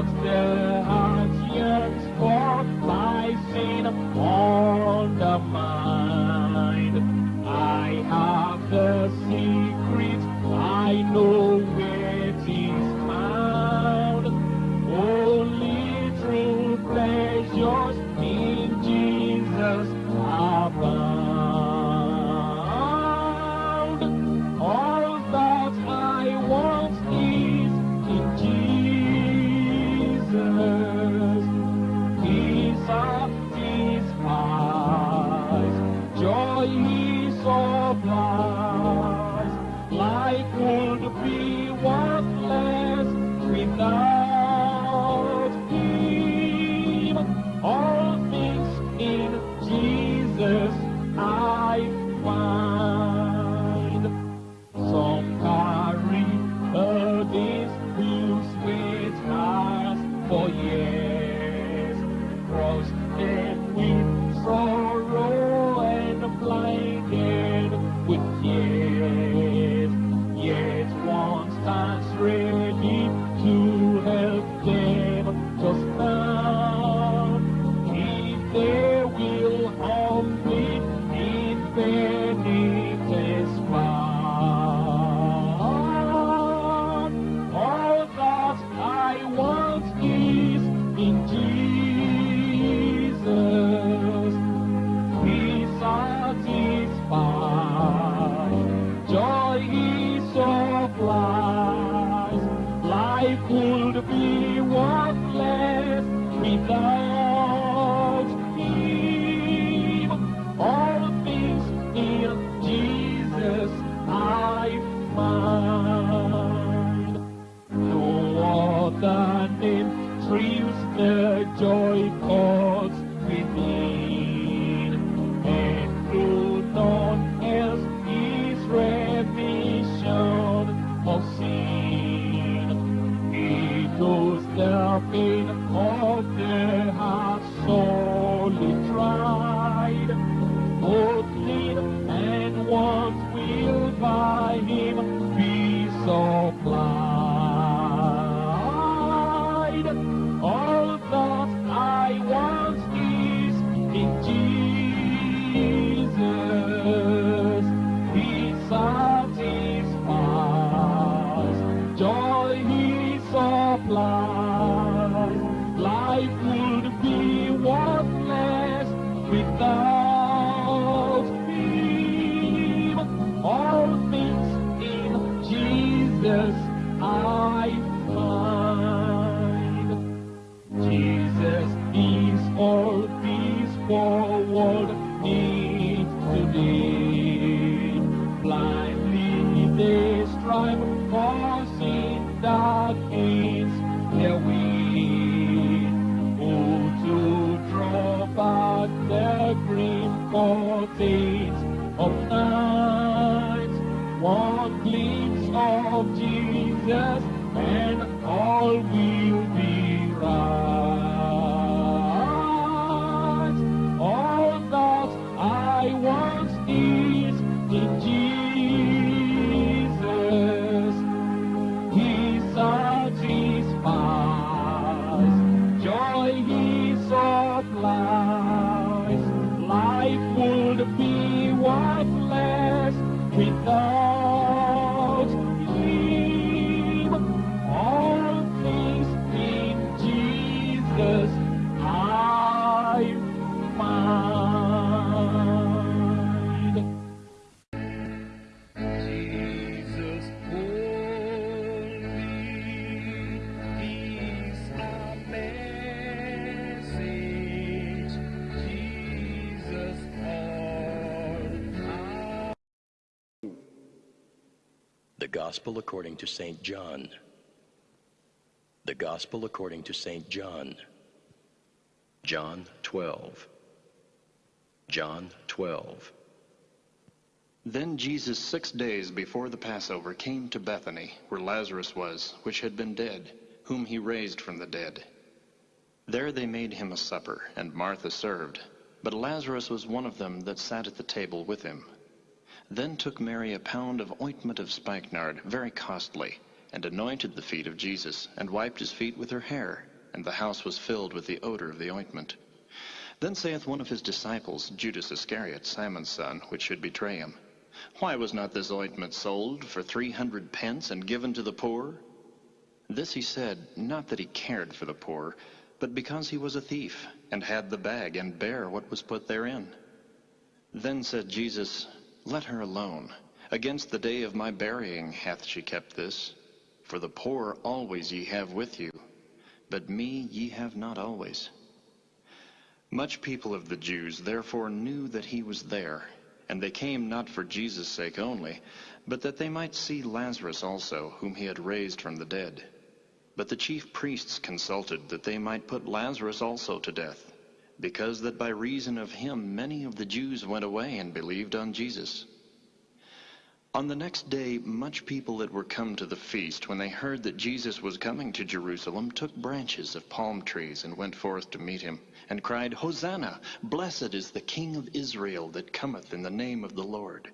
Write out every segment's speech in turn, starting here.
Lord's day. hoy mi soplar. Stands Gospel according to St. John. The Gospel according to St. John. John 12. John 12. Then Jesus, six days before the Passover, came to Bethany, where Lazarus was, which had been dead, whom he raised from the dead. There they made him a supper, and Martha served. But Lazarus was one of them that sat at the table with him. Then took Mary a pound of ointment of spikenard, very costly, and anointed the feet of Jesus, and wiped his feet with her hair, and the house was filled with the odor of the ointment. Then saith one of his disciples, Judas Iscariot, Simon's son, which should betray him, Why was not this ointment sold for three hundred pence and given to the poor? This he said, not that he cared for the poor, but because he was a thief, and had the bag, and bare what was put therein. Then said Jesus, Let her alone. Against the day of my burying hath she kept this. For the poor always ye have with you, but me ye have not always. Much people of the Jews therefore knew that he was there, and they came not for Jesus' sake only, but that they might see Lazarus also, whom he had raised from the dead. But the chief priests consulted that they might put Lazarus also to death, because that by reason of him many of the Jews went away and believed on Jesus. On the next day, much people that were come to the feast, when they heard that Jesus was coming to Jerusalem, took branches of palm trees and went forth to meet him, and cried, Hosanna! Blessed is the King of Israel that cometh in the name of the Lord.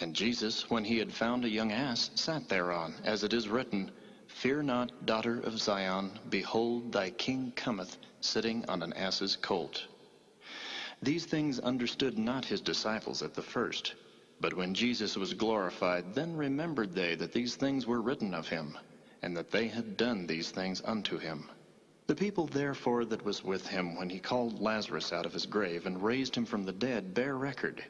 And Jesus, when he had found a young ass, sat thereon, as it is written, Fear not, daughter of Zion, behold, thy king cometh, sitting on an ass's colt. These things understood not his disciples at the first. But when Jesus was glorified, then remembered they that these things were written of him, and that they had done these things unto him. The people therefore that was with him when he called Lazarus out of his grave and raised him from the dead bear record.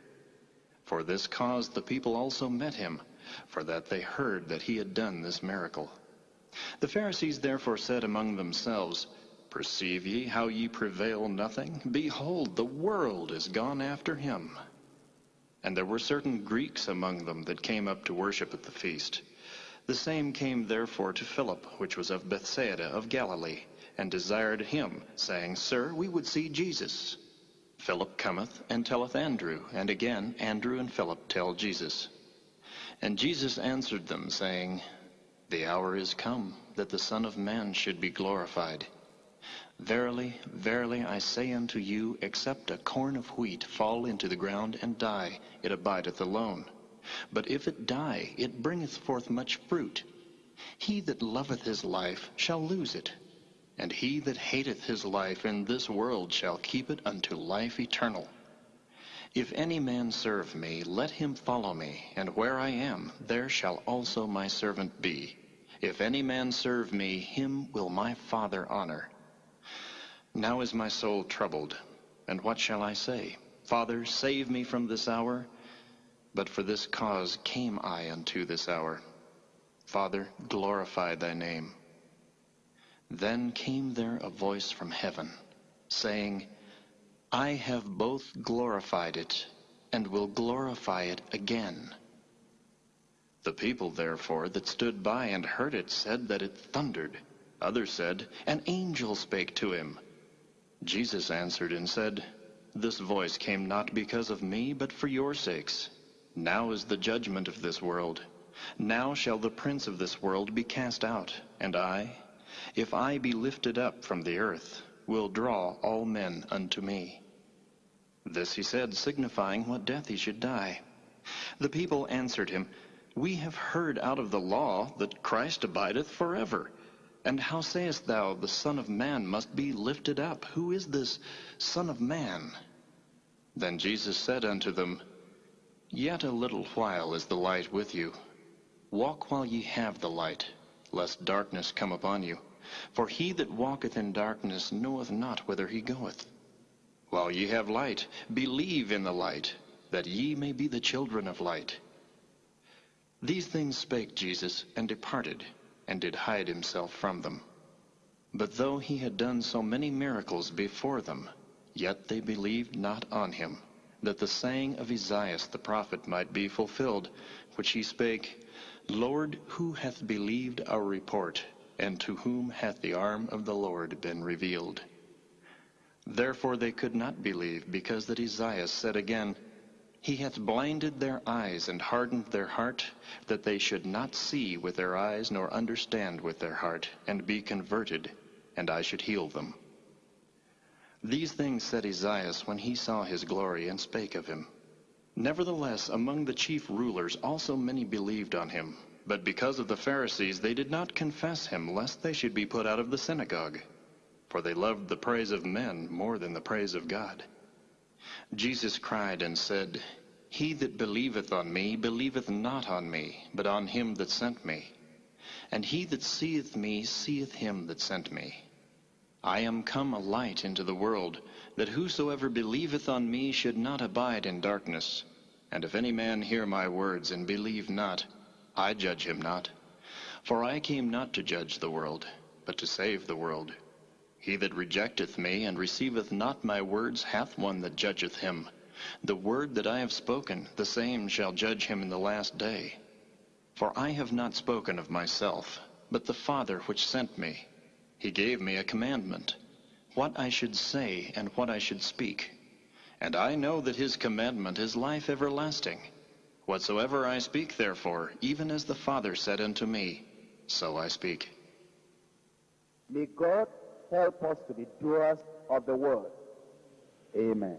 For this cause the people also met him, for that they heard that he had done this miracle. The Pharisees therefore said among themselves, Perceive ye how ye prevail nothing? Behold, the world is gone after him. And there were certain Greeks among them that came up to worship at the feast. The same came therefore to Philip, which was of Bethsaida of Galilee, and desired him, saying, Sir, we would see Jesus. Philip cometh and telleth Andrew, and again Andrew and Philip tell Jesus. And Jesus answered them, saying, The hour is come that the Son of Man should be glorified. Verily, verily, I say unto you, except a corn of wheat fall into the ground and die, it abideth alone. But if it die, it bringeth forth much fruit. He that loveth his life shall lose it, and he that hateth his life in this world shall keep it unto life eternal. If any man serve me, let him follow me, and where I am, there shall also my servant be. If any man serve me, him will my Father honor. Now is my soul troubled, and what shall I say? Father, save me from this hour. But for this cause came I unto this hour. Father, glorify thy name. Then came there a voice from heaven, saying, I have both glorified it, and will glorify it again. The people therefore that stood by and heard it said that it thundered. Others said, An angel spake to him. Jesus answered and said, This voice came not because of me, but for your sakes. Now is the judgment of this world. Now shall the prince of this world be cast out. And I, if I be lifted up from the earth, will draw all men unto me. This he said, signifying what death he should die. The people answered him, We have heard out of the law that Christ abideth forever. And how sayest thou, the Son of Man must be lifted up? Who is this Son of Man? Then Jesus said unto them, Yet a little while is the light with you. Walk while ye have the light, lest darkness come upon you. For he that walketh in darkness knoweth not whither he goeth. While ye have light, believe in the light, that ye may be the children of light. These things spake Jesus, and departed, and did hide himself from them. But though he had done so many miracles before them, yet they believed not on him, that the saying of Esaias the prophet might be fulfilled, which he spake, Lord, who hath believed our report, and to whom hath the arm of the Lord been revealed? Therefore they could not believe, because that Esaias said again, he hath blinded their eyes and hardened their heart, that they should not see with their eyes nor understand with their heart, and be converted, and I should heal them. These things said Esaias when he saw his glory and spake of him. Nevertheless, among the chief rulers also many believed on him, but because of the Pharisees they did not confess him, lest they should be put out of the synagogue. For they loved the praise of men more than the praise of God. Jesus cried and said, He that believeth on me believeth not on me, but on him that sent me. And he that seeth me seeth him that sent me. I am come a light into the world, that whosoever believeth on me should not abide in darkness. And if any man hear my words and believe not, I judge him not. For I came not to judge the world, but to save the world. He that rejecteth me and receiveth not my words hath one that judgeth him. The word that I have spoken, the same shall judge him in the last day. For I have not spoken of myself, but the Father which sent me. He gave me a commandment, what I should say and what I should speak. And I know that his commandment is life everlasting. Whatsoever I speak, therefore, even as the Father said unto me, so I speak. May God help us to be doers of the word. Amen.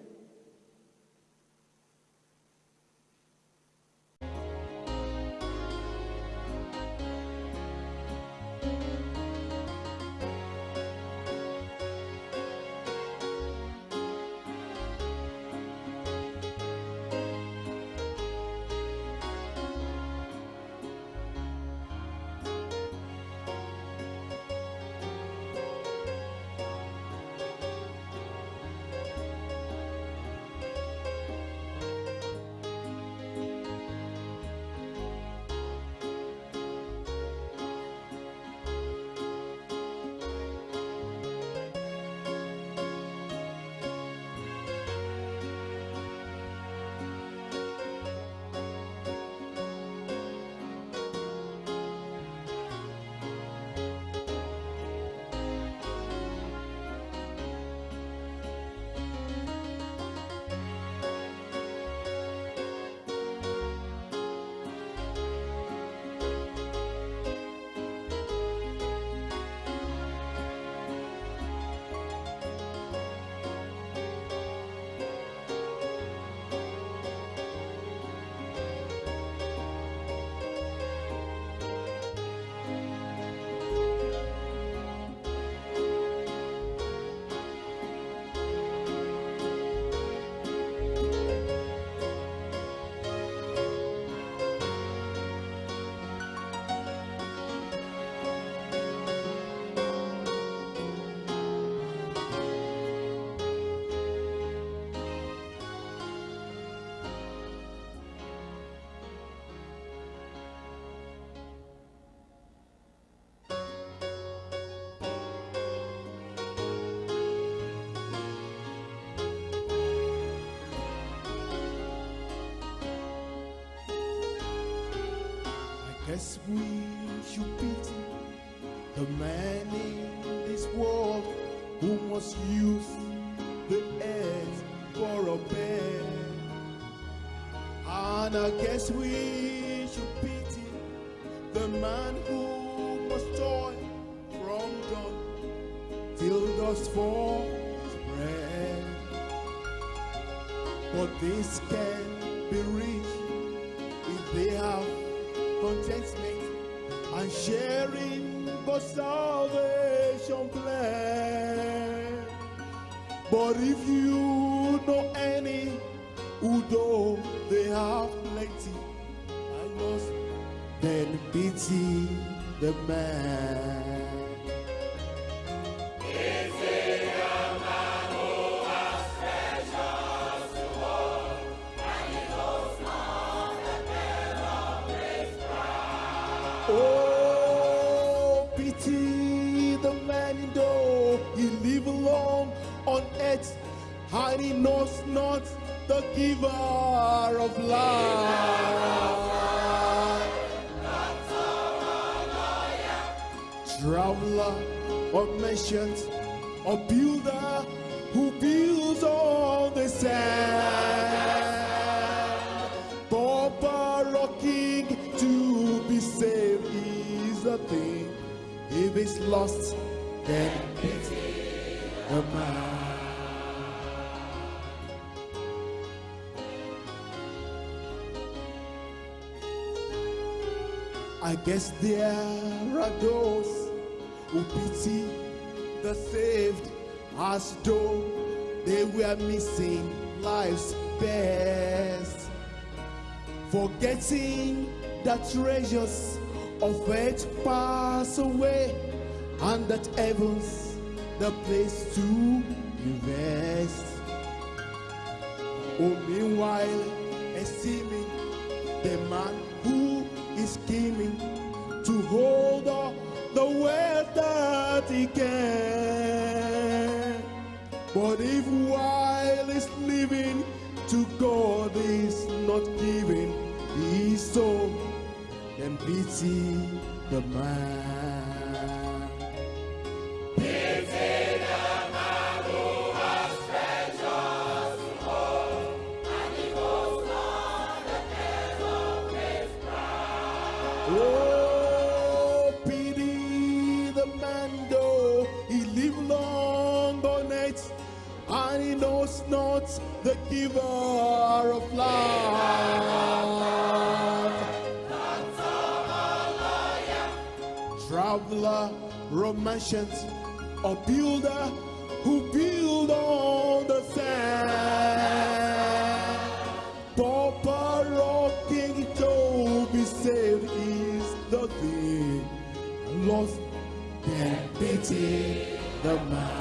We should pity the man in this world who must use the earth for a bed. And I guess we should pity the man who must toil from dawn till dusk for bread. But this can be reached if they have contentment and sharing the salvation plan. But if you know any who though they have plenty, I lost, then pity the man. He knows not the giver of life. Traveler or merchant or builder who builds on the sand. Pauper or king to be saved is a thing. If it's lost, then guess there are those who pity the saved as though they were missing life's best. Forgetting that treasures of earth pass away and that heaven's the place to invest. Oh, meanwhile, esteeming the man who is scheming to hold all the wealth that he can. But if while he's living to God is not giving his soul, then pity the man. Oh, the he long and he knows not the giver of life. Traveler, romancers, a builder who build on pity the man.